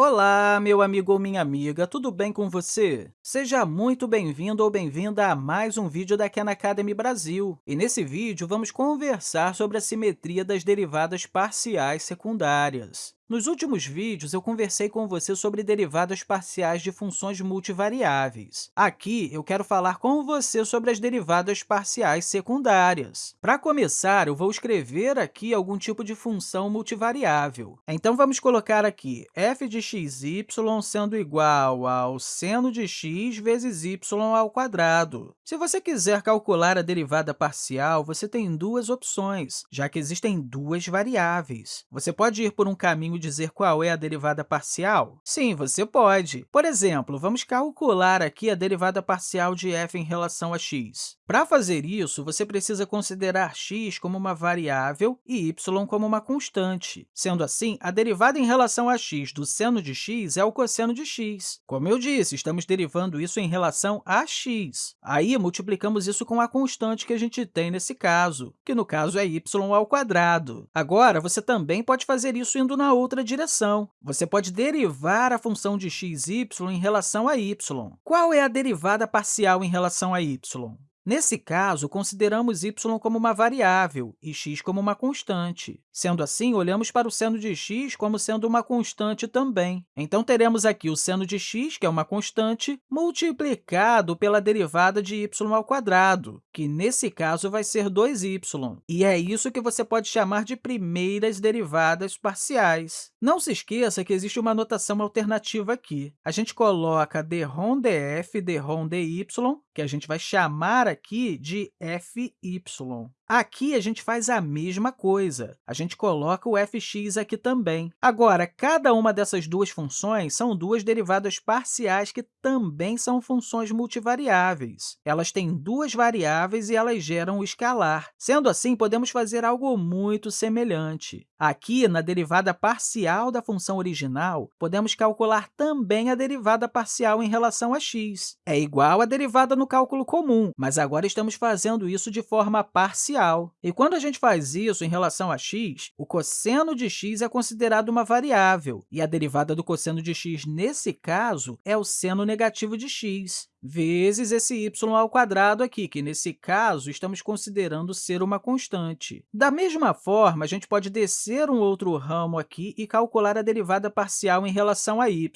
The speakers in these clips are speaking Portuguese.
Olá, meu amigo ou minha amiga, tudo bem com você? Seja muito bem-vindo ou bem-vinda a mais um vídeo da Khan Academy Brasil. E nesse vídeo, vamos conversar sobre a simetria das derivadas parciais secundárias. Nos últimos vídeos, eu conversei com você sobre derivadas parciais de funções multivariáveis. Aqui, eu quero falar com você sobre as derivadas parciais secundárias. Para começar, eu vou escrever aqui algum tipo de função multivariável. Então, vamos colocar aqui f de xy sendo igual ao seno de x vezes y ao quadrado. Se você quiser calcular a derivada parcial, você tem duas opções, já que existem duas variáveis. Você pode ir por um caminho dizer qual é a derivada parcial? Sim, você pode. Por exemplo, vamos calcular aqui a derivada parcial de f em relação a x. Para fazer isso, você precisa considerar x como uma variável e y como uma constante. Sendo assim, a derivada em relação a x do seno de x é o cosseno de x. Como eu disse, estamos derivando isso em relação a x. Aí, multiplicamos isso com a constante que a gente tem nesse caso, que no caso é y ao quadrado. Agora, você também pode fazer isso indo na outra direção. Você pode derivar a função de x, y em relação a y. Qual é a derivada parcial em relação a y? Nesse caso, consideramos y como uma variável e x como uma constante. Sendo assim, olhamos para o seno de x como sendo uma constante também. Então, teremos aqui o seno de x, que é uma constante, multiplicado pela derivada de y ao quadrado, que, nesse caso, vai ser 2y. E é isso que você pode chamar de primeiras derivadas parciais. Não se esqueça que existe uma notação alternativa aqui. A gente coloca dρ df, dρ dy, que a gente vai chamar aqui de fy. Aqui, a gente faz a mesma coisa. A gente coloca o fx aqui também. Agora, cada uma dessas duas funções são duas derivadas parciais que também são funções multivariáveis. Elas têm duas variáveis e elas geram o escalar. Sendo assim, podemos fazer algo muito semelhante. Aqui, na derivada parcial da função original, podemos calcular também a derivada parcial em relação a x. É igual à derivada no cálculo comum, mas agora estamos fazendo isso de forma parcial e quando a gente faz isso em relação a x, o cosseno de x é considerado uma variável, e a derivada do cosseno de x, nesse caso, é o seno negativo de x vezes esse y ao quadrado aqui, que, nesse caso, estamos considerando ser uma constante. Da mesma forma, a gente pode descer um outro ramo aqui e calcular a derivada parcial em relação a y.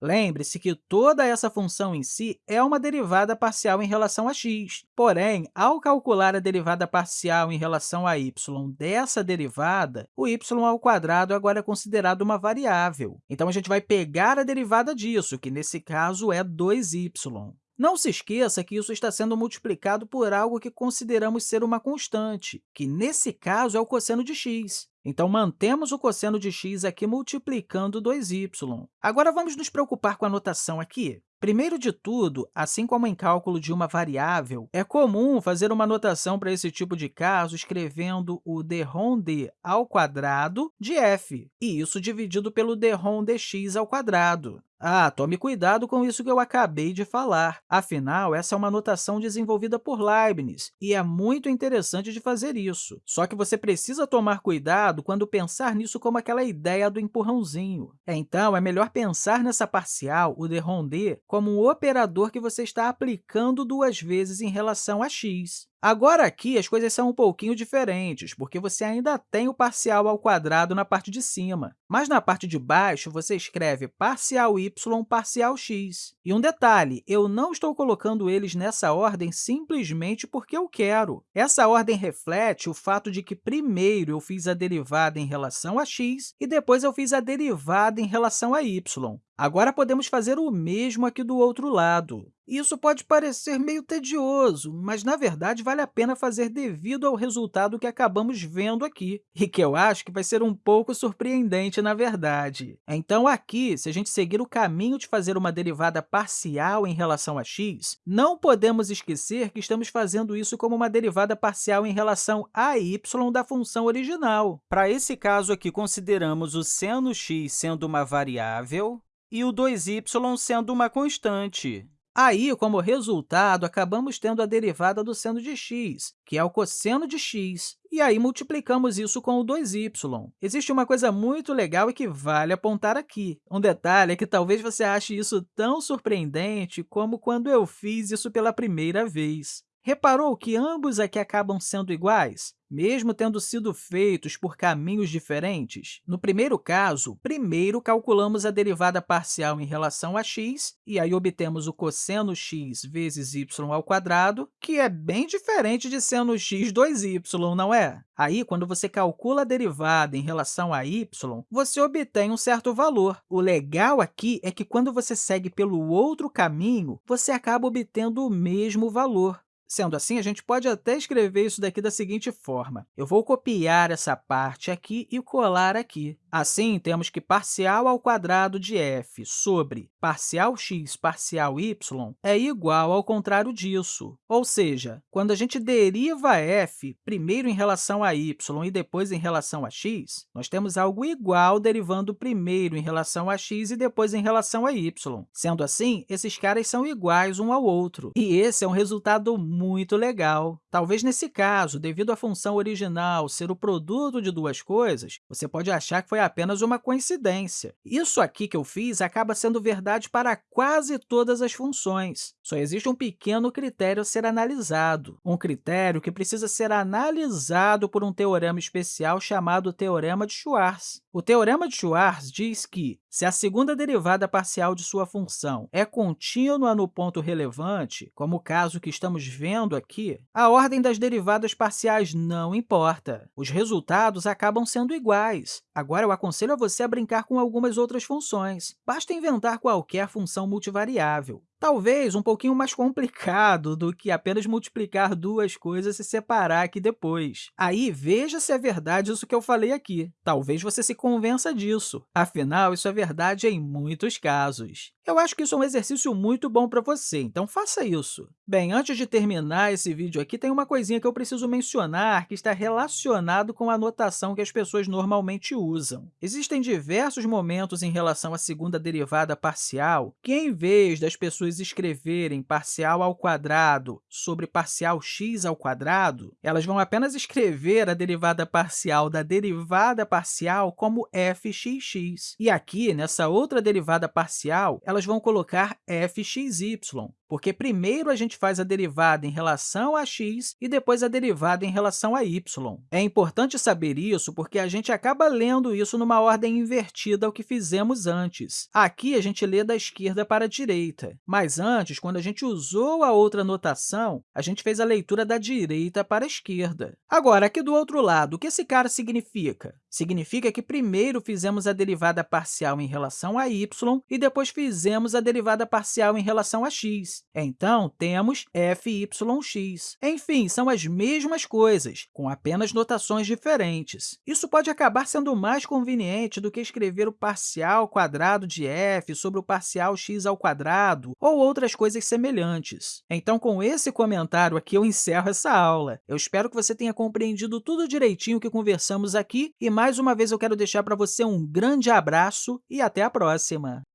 Lembre-se que toda essa função em si é uma derivada parcial em relação a x. Porém, ao calcular a derivada parcial em relação a y dessa derivada, o y ao quadrado agora é considerado uma variável. Então, a gente vai pegar a derivada disso, que, nesse caso, é 2y. Não se esqueça que isso está sendo multiplicado por algo que consideramos ser uma constante, que, nesse caso, é o cosseno de x. Então, mantemos o cosseno de x aqui multiplicando 2y. Agora, vamos nos preocupar com a notação aqui. Primeiro de tudo, assim como em cálculo de uma variável, é comum fazer uma notação para esse tipo de caso escrevendo o dρ d ao quadrado de f, e isso dividido pelo dρ dx ao quadrado. Ah, tome cuidado com isso que eu acabei de falar. Afinal, essa é uma notação desenvolvida por Leibniz, e é muito interessante de fazer isso. Só que você precisa tomar cuidado quando pensar nisso como aquela ideia do empurrãozinho. Então, é melhor pensar nessa parcial, o dρ d, como um operador que você está aplicando duas vezes em relação a x. Agora, aqui, as coisas são um pouquinho diferentes, porque você ainda tem o parcial ao quadrado na parte de cima, mas na parte de baixo, você escreve parcial y, parcial x. E um detalhe, eu não estou colocando eles nessa ordem simplesmente porque eu quero. Essa ordem reflete o fato de que primeiro eu fiz a derivada em relação a x e depois eu fiz a derivada em relação a y. Agora, podemos fazer o mesmo aqui do outro lado. Isso pode parecer meio tedioso, mas, na verdade, vale a pena fazer devido ao resultado que acabamos vendo aqui, e que eu acho que vai ser um pouco surpreendente, na verdade. Então, aqui, se a gente seguir o caminho de fazer uma derivada parcial em relação a x, não podemos esquecer que estamos fazendo isso como uma derivada parcial em relação a y da função original. Para esse caso aqui, consideramos o seno x sendo uma variável, e o 2y sendo uma constante. Aí, como resultado, acabamos tendo a derivada do seno de x, que é o cosseno de x, e aí multiplicamos isso com o 2y. Existe uma coisa muito legal e que vale apontar aqui. Um detalhe é que talvez você ache isso tão surpreendente como quando eu fiz isso pela primeira vez. Reparou que ambos aqui acabam sendo iguais? mesmo tendo sido feitos por caminhos diferentes? No primeiro caso, primeiro calculamos a derivada parcial em relação a x, e aí obtemos o cosseno x vezes y ao quadrado, que é bem diferente de seno x 2y, não é? Aí, quando você calcula a derivada em relação a y, você obtém um certo valor. O legal aqui é que, quando você segue pelo outro caminho, você acaba obtendo o mesmo valor. Sendo assim, a gente pode até escrever isso daqui da seguinte forma. Eu vou copiar essa parte aqui e colar aqui. Assim, temos que parcial ao quadrado de f sobre parcial x parcial y é igual ao contrário disso. Ou seja, quando a gente deriva f primeiro em relação a y e depois em relação a x, nós temos algo igual derivando primeiro em relação a x e depois em relação a y. Sendo assim, esses caras são iguais um ao outro. E esse é um resultado muito legal. Talvez nesse caso, devido à função original ser o produto de duas coisas, você pode achar que foi apenas uma coincidência. Isso aqui que eu fiz acaba sendo verdade para quase todas as funções. Só existe um pequeno critério a ser analisado, um critério que precisa ser analisado por um teorema especial chamado Teorema de Schwarz. O Teorema de Schwarz diz que, se a segunda derivada parcial de sua função é contínua no ponto relevante, como o caso que estamos vendo aqui, a ordem das derivadas parciais não importa. Os resultados acabam sendo iguais. Agora, eu aconselho a você a brincar com algumas outras funções. Basta inventar qualquer função multivariável. Talvez um pouquinho mais complicado do que apenas multiplicar duas coisas e separar aqui depois. Aí, veja se é verdade isso que eu falei aqui. Talvez você se convença disso. Afinal, isso é verdade em muitos casos. Eu acho que isso é um exercício muito bom para você, então faça isso. Bem, antes de terminar esse vídeo aqui, tem uma coisinha que eu preciso mencionar que está relacionado com a notação que as pessoas normalmente usam. Existem diversos momentos em relação à segunda derivada parcial que, em vez das pessoas escreverem parcial ao quadrado sobre parcial x ao quadrado, elas vão apenas escrever a derivada parcial da derivada parcial como fxx. E aqui, nessa outra derivada parcial, elas vão colocar fxy, porque primeiro a gente faz a derivada em relação a x e depois a derivada em relação a y. É importante saber isso porque a gente acaba lendo isso numa ordem invertida ao que fizemos antes. Aqui, a gente lê da esquerda para a direita, mas antes, quando a gente usou a outra notação, a gente fez a leitura da direita para a esquerda. Agora, aqui do outro lado, o que esse cara significa? Significa que primeiro fizemos a derivada parcial em relação a y e depois fizemos a derivada parcial em relação a Então, temos fyx. Enfim, são as mesmas coisas, com apenas notações diferentes. Isso pode acabar sendo mais conveniente do que escrever o parcial quadrado de f sobre o parcial x ao quadrado ou outras coisas semelhantes. Então, com esse comentário aqui, eu encerro essa aula. Eu espero que você tenha compreendido tudo direitinho que conversamos aqui e, mais uma vez, eu quero deixar para você um grande abraço e até a próxima!